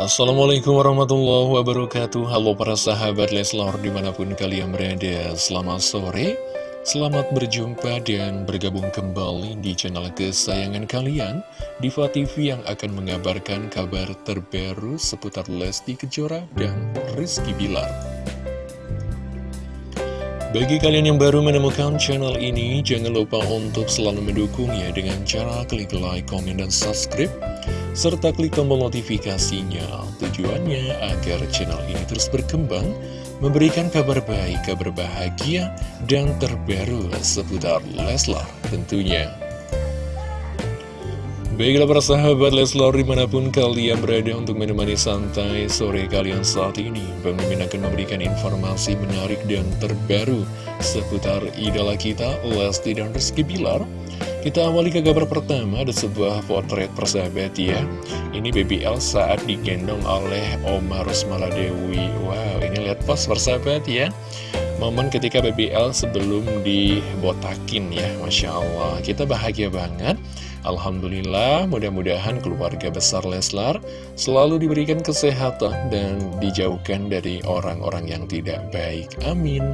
Assalamualaikum warahmatullahi wabarakatuh. Halo para sahabat Leslor di mana pun kalian berada Selamat sore. Selamat berjumpa dan bergabung kembali di channel kesayangan kalian Diva TV yang akan mengabarkan kabar terbaru seputar Lesti Kejora dan Rizky Bilar. Bagi kalian yang baru menemukan channel ini, jangan lupa untuk selalu mendukungnya dengan cara klik like, komen, dan subscribe serta klik tombol notifikasinya. Tujuannya agar channel ini terus berkembang, memberikan kabar baik, kabar bahagia, dan terbaru seputar Leslar tentunya. Baiklah para sahabat Leslar di mana pun kalian berada untuk menemani santai sore kalian saat ini Bang Mimin akan memberikan informasi menarik dan terbaru seputar idola kita Lesti dan Rizky Bilar kita awali ke kabar pertama, ada sebuah potret persahabat ya. Ini Baby L saat digendong oleh Oma Rosmala Dewi. Wow, ini lihat pas persahabat ya. Momen ketika Baby L sebelum dibotakin ya, Masya Allah. Kita bahagia banget. Alhamdulillah, mudah-mudahan keluarga besar Leslar selalu diberikan kesehatan dan dijauhkan dari orang-orang yang tidak baik. Amin.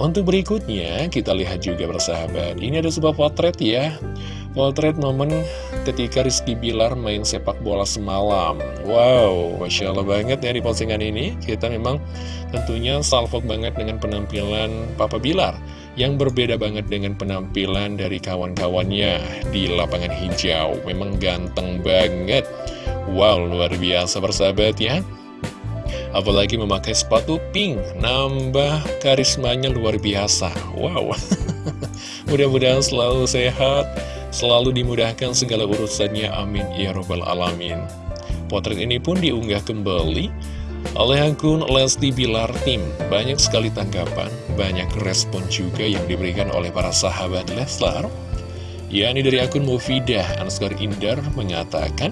Untuk berikutnya, kita lihat juga bersahabat. Ini ada sebuah potret ya. Potret momen ketika Rizky Bilar main sepak bola semalam. Wow, Masya Allah banget ya di postingan ini. Kita memang tentunya salvok banget dengan penampilan Papa Bilar. Yang berbeda banget dengan penampilan dari kawan-kawannya di lapangan hijau. Memang ganteng banget. Wow, luar biasa bersahabat ya. Apalagi memakai sepatu pink Nambah karismanya luar biasa Wow Mudah-mudahan selalu sehat Selalu dimudahkan segala urusannya Amin Ya Robbal Alamin Potret ini pun diunggah kembali oleh akun Lesti Bilar Tim. Banyak sekali tanggapan, banyak respon juga yang diberikan oleh para sahabat Leslar. Ya, ini dari akun Mufidah Ansgar Indar mengatakan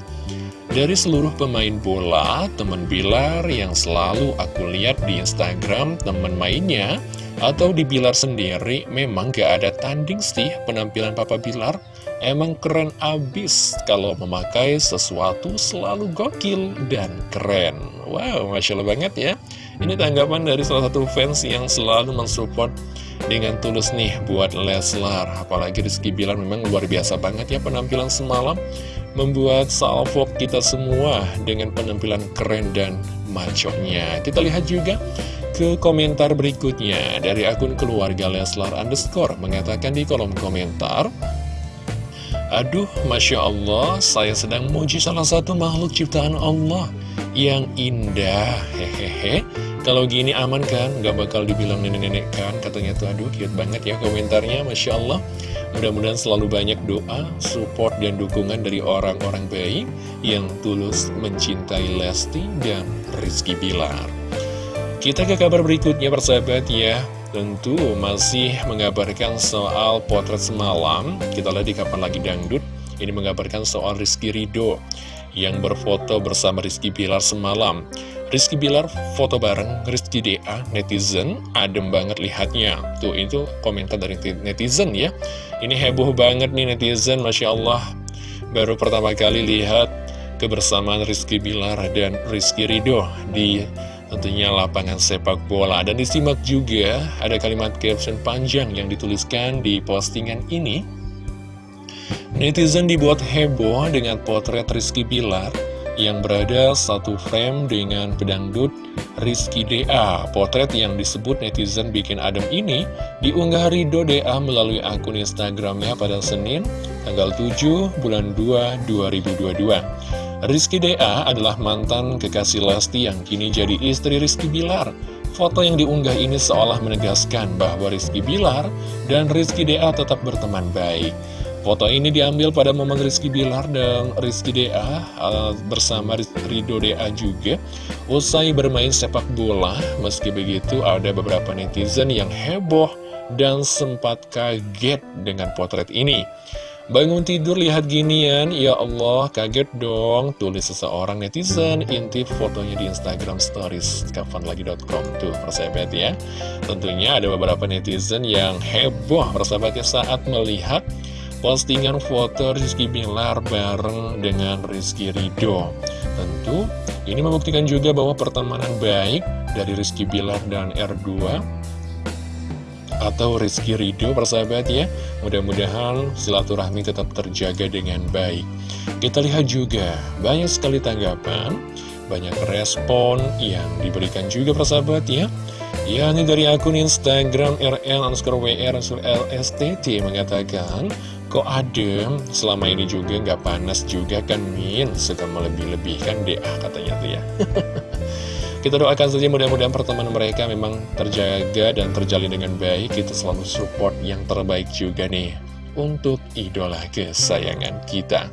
dari seluruh pemain bola, teman Bilar yang selalu aku lihat di Instagram teman mainnya atau di Bilar sendiri memang gak ada tanding sih penampilan Papa Bilar. Emang keren abis kalau memakai sesuatu selalu gokil dan keren Wow, Masya Allah banget ya. Ini tanggapan dari salah satu fans yang selalu mensupport dengan tulus nih buat Leslar. Apalagi Rizky Bilar memang luar biasa banget ya penampilan semalam. Membuat salvo kita semua dengan penampilan keren dan maconya. Kita lihat juga ke komentar berikutnya. Dari akun keluarga Leslar underscore mengatakan di kolom komentar Aduh, Masya Allah, saya sedang muji salah satu makhluk ciptaan Allah yang indah, hehehe. Kalau gini aman kan, gak bakal dibilang nenek-nenek kan, katanya tuh, aduh, cute banget ya komentarnya, Masya Allah. Mudah-mudahan selalu banyak doa, support, dan dukungan dari orang-orang baik yang tulus mencintai Lesti dan Rizky Bilar. Kita ke kabar berikutnya persahabat ya. Tentu masih mengabarkan soal potret semalam. Kita lihat di kapan lagi dangdut. Ini mengabarkan soal Rizky Ridho Yang berfoto bersama Rizky Bilar semalam. Rizky Bilar foto bareng Rizky DA netizen adem banget lihatnya. Tuh itu komentar dari netizen ya. Ini heboh banget nih netizen Masya Allah. Baru pertama kali lihat kebersamaan Rizky Bilar dan Rizky Ridho di tentunya lapangan sepak bola. Dan disimak juga ada kalimat caption panjang yang dituliskan di postingan ini netizen dibuat heboh dengan potret Rizky Bilar yang berada satu frame dengan pedangdut Rizky DA. Potret yang disebut netizen bikin adem ini diunggah Rido DA melalui akun Instagramnya pada Senin, tanggal 7 bulan 2 2022. Rizky DA adalah mantan kekasih Lesti yang kini jadi istri Rizky Bilar. Foto yang diunggah ini seolah menegaskan bahwa Rizky Bilar dan Rizky DA tetap berteman baik. Foto ini diambil pada momen Rizky Bilar dan Rizky DA uh, bersama Rido DA juga usai bermain sepak bola. Meski begitu ada beberapa netizen yang heboh dan sempat kaget dengan potret ini. Bangun tidur lihat ginian, ya Allah kaget dong Tulis seseorang netizen, intip fotonya di Instagram stories kapanlagi.com Tuh persahabat ya Tentunya ada beberapa netizen yang heboh persahabatnya saat melihat postingan foto Rizky Bilar bareng dengan Rizky Ridho Tentu Ini membuktikan juga bahwa pertemanan baik dari Rizky Bilar dan R2 atau Rizky Ridho persahabat ya mudah-mudahan silaturahmi tetap terjaga dengan baik. Kita lihat juga banyak sekali tanggapan banyak respon yang diberikan juga persahabat ya. Yakni dari akun Instagram RL underscore WR LSTT mengatakan kok adem selama ini juga nggak panas juga kan Min suka melebih-lebihkan DA katanya tuh ya Kita doakan saja mudah-mudahan pertemanan mereka memang terjaga dan terjalin dengan baik. Kita selalu support yang terbaik juga nih untuk idola kesayangan kita.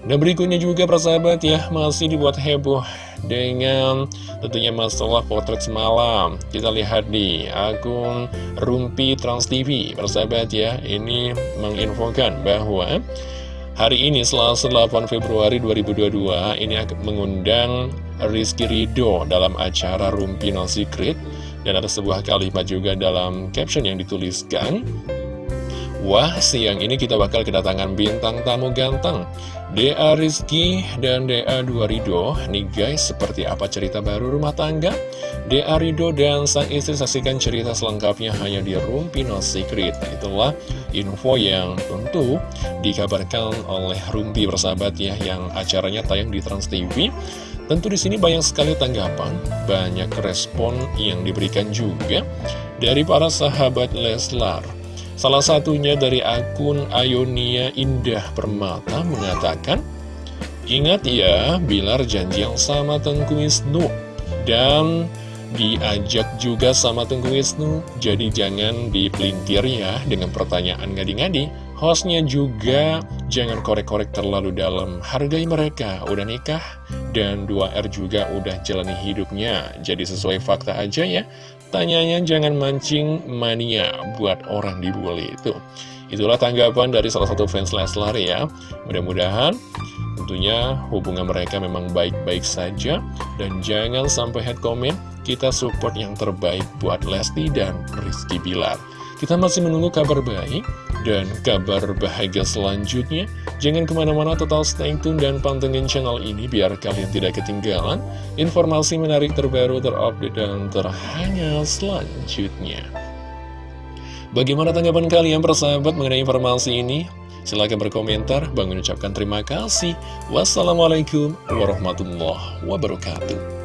Dan berikutnya juga persahabat ya, masih dibuat heboh dengan tentunya masalah potret semalam. Kita lihat di akun Rumpi Trans TV, persahabat ya, ini menginfokan bahwa hari ini Selasa 8 Februari 2022 ini akan mengundang Rizky Ridho dalam acara Rumpi No Secret. Dan ada sebuah kalimat juga dalam caption yang dituliskan Wah, siang ini kita bakal kedatangan bintang tamu ganteng DA Rizky dan DA Dua Ridho Nih guys, seperti apa cerita baru rumah tangga? DA Ridho dan sang istri saksikan cerita selengkapnya hanya di Rumpi No Secret Itulah info yang tentu dikabarkan oleh Rumpi bersahabat ya Yang acaranya tayang di Trans TV Tentu di sini banyak sekali tanggapan, banyak respon yang diberikan juga dari para sahabat Leslar. Salah satunya dari akun Ayonia Indah Permata mengatakan, Ingat ya, Bilar janji yang sama Tengku Wisnu. Dan diajak juga sama Tengku Wisnu, jadi jangan dipelintir ya dengan pertanyaan ngadi-ngadi. Hostnya juga jangan korek-korek terlalu dalam. Hargai mereka, udah nikah Dan 2R juga udah jalani hidupnya. Jadi sesuai fakta aja ya. Tanyanya jangan mancing mania buat orang dibully itu. Itulah tanggapan dari salah satu fans Leslar ya. Mudah-mudahan tentunya hubungan mereka memang baik-baik saja. Dan jangan sampai head comment Kita support yang terbaik buat Lesti dan Rizky Bilar Kita masih menunggu kabar baik dan kabar bahagia selanjutnya, jangan ke mana-mana total stay tune dan pantengin channel ini biar kalian tidak ketinggalan informasi menarik terbaru, terupdate, dan terhangat selanjutnya. Bagaimana tanggapan kalian persahabat mengenai informasi ini? Silahkan berkomentar, bangun ucapkan terima kasih. Wassalamualaikum warahmatullahi wabarakatuh.